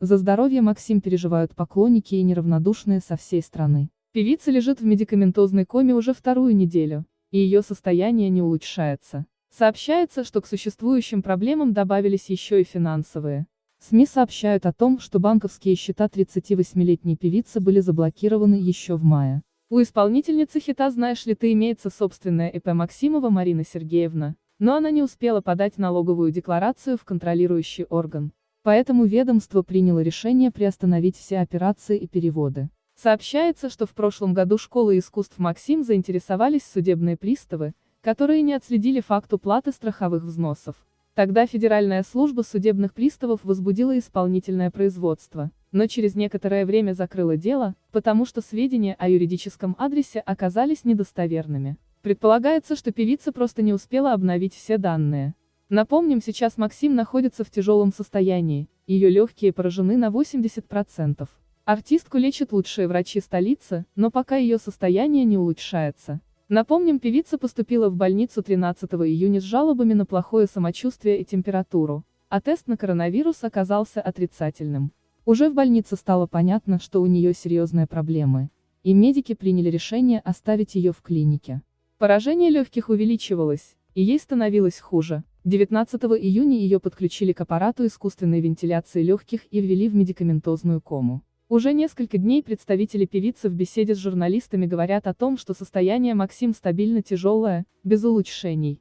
За здоровье Максим переживают поклонники и неравнодушные со всей страны. Певица лежит в медикаментозной коме уже вторую неделю, и ее состояние не улучшается. Сообщается, что к существующим проблемам добавились еще и финансовые. СМИ сообщают о том, что банковские счета 38-летней певицы были заблокированы еще в мае. У исполнительницы хита «Знаешь ли ты» имеется собственная ИП Максимова Марина Сергеевна, но она не успела подать налоговую декларацию в контролирующий орган. Поэтому ведомство приняло решение приостановить все операции и переводы. Сообщается, что в прошлом году школы искусств Максим заинтересовались судебные приставы, которые не отследили факт уплаты страховых взносов. Тогда Федеральная служба судебных приставов возбудила исполнительное производство, но через некоторое время закрыла дело, потому что сведения о юридическом адресе оказались недостоверными. Предполагается, что певица просто не успела обновить все данные. Напомним, сейчас Максим находится в тяжелом состоянии, ее легкие поражены на 80%. Артистку лечат лучшие врачи столицы, но пока ее состояние не улучшается. Напомним, певица поступила в больницу 13 июня с жалобами на плохое самочувствие и температуру, а тест на коронавирус оказался отрицательным. Уже в больнице стало понятно, что у нее серьезные проблемы, и медики приняли решение оставить ее в клинике. Поражение легких увеличивалось, и ей становилось хуже. 19 июня ее подключили к аппарату искусственной вентиляции легких и ввели в медикаментозную кому. Уже несколько дней представители певицы в беседе с журналистами говорят о том, что состояние Максим стабильно тяжелое, без улучшений.